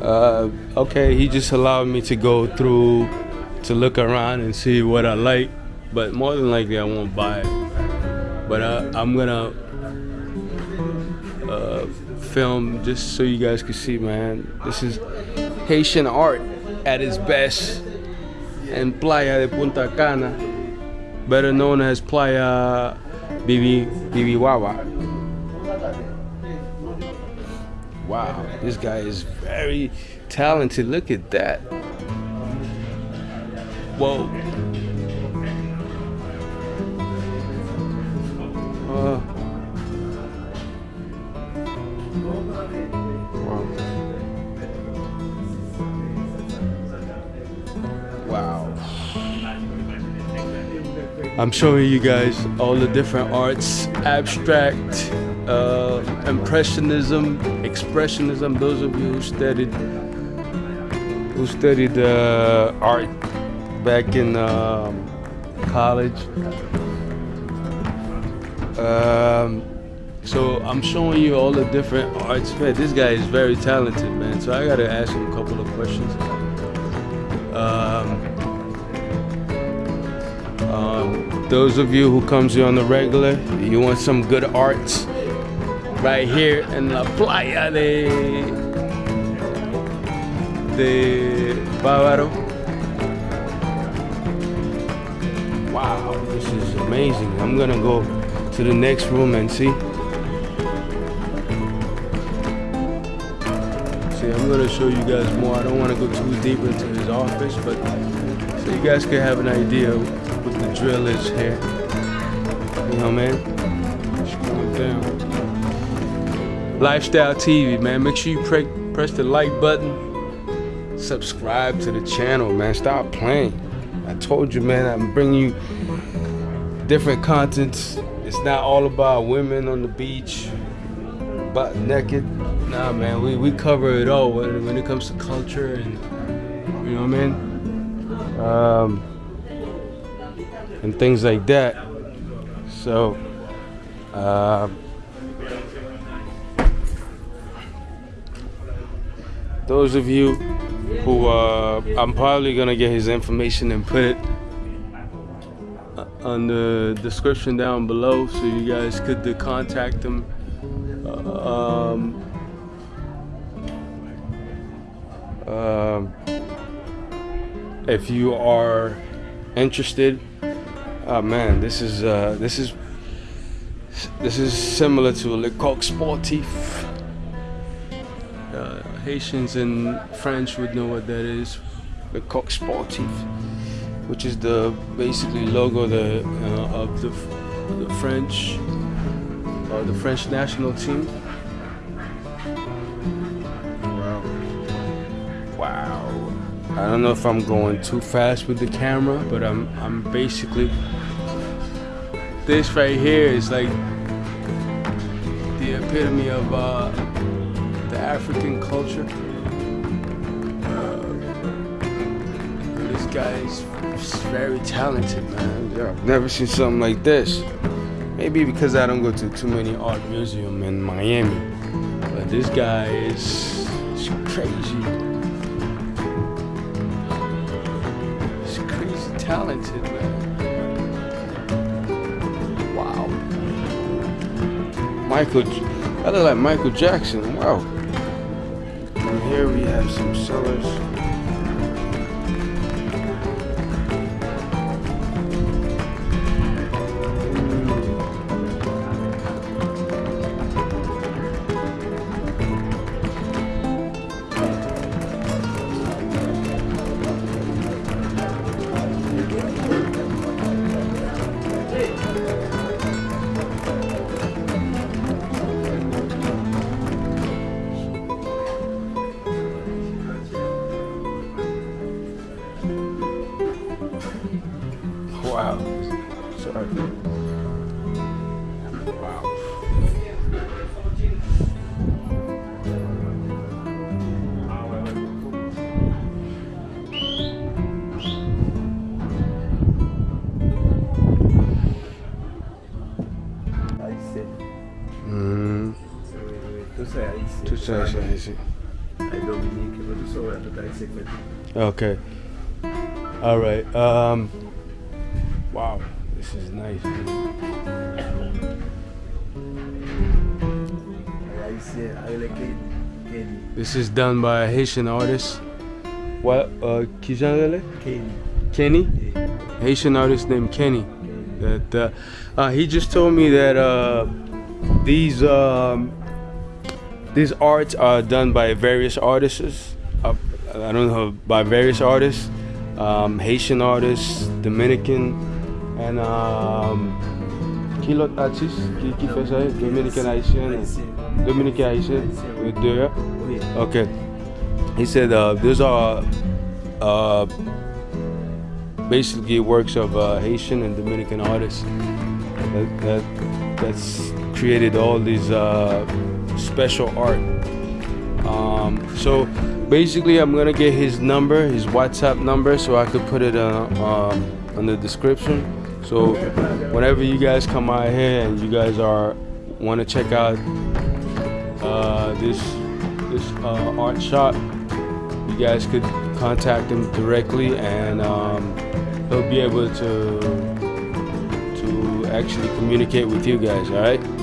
Uh, okay, he just allowed me to go through to look around and see what I like, but more than likely I won't buy it. But I'm gonna uh, film just so you guys can see, man. This is Haitian art at its best in Playa de Punta Cana, better known as Playa Bibi Bibijagua. Wow, this guy is very talented. Look at that. Whoa. Uh, wow. Wow. I'm showing you guys all the different arts, abstract, uh, impressionism, expressionism. Those of you who studied who studied uh, art back in um, college. Um, so I'm showing you all the different arts. Man, this guy is very talented, man. So I gotta ask him a couple of questions. Um, um, those of you who comes here on the regular, you want some good arts, right here in La Playa de, de Bávaro. Wow, this is amazing. I'm gonna go to the next room and see. See, I'm gonna show you guys more. I don't wanna go too deep into his office, but so you guys can have an idea what the drill is here. You know, man? It's going down. Lifestyle TV, man. Make sure you pre press the like button. Subscribe to the channel, man. Stop playing. I told you, man, I'm bringing you different contents. It's not all about women on the beach, butt naked. Nah, man, we, we cover it all when, when it comes to culture and, you know what I mean? Um, and things like that. So, uh, those of you who uh, I'm probably gonna get his information and put it on the description down below so you guys could uh, contact him. Um, um, if you are interested, oh man, this is uh, this is this is similar to Le Coq Sportif. Uh, Haitians and French would know what that is. The Coq Sportif, which is the basically logo the uh, of the the French uh, the French national team. Wow. Wow. I don't know if I'm going too fast with the camera, but I'm I'm basically this right here is like the epitome of uh, the African culture. Uh, this guy is very talented, man. Yeah, I've never seen something like this. Maybe because I don't go to too many art museums in Miami, but this guy is, is crazy. He's crazy talented, man. Wow. Michael, I look like Michael Jackson. Wow. And here we have some sellers. Est haïtien. tout ça, c'est ici. ay Dominique, mas eu sou ano da secretária. Okay. All right. Um. Wow, this is nice. Aí você, aí ele é Kenny. This is done by a Haitian artist. What? Uh, Kijanele? Kenny. Kenny? Yeah. Haitian artist named Kenny. That uh, uh, he just told me that uh, these um, these arts are done by various artists. Uh, I don't know by various artists, um, Haitian artists, Dominican, and um, qui l'autre artiste qui, qui fait ça? Dominican Haitian. Dominican Haitian. Les deux. Okay. He said uh, those are uh, basically works of uh, Haitian and Dominican artists that, that that's created all these uh, special art. Um, so basically, I'm gonna get his number, his WhatsApp number, so I could put it uh, um, on the description. So whenever you guys come out here and you guys are want to check out uh, this this uh, art shop, you guys could contact him directly, and um, he'll be able to to actually communicate with you guys. All right.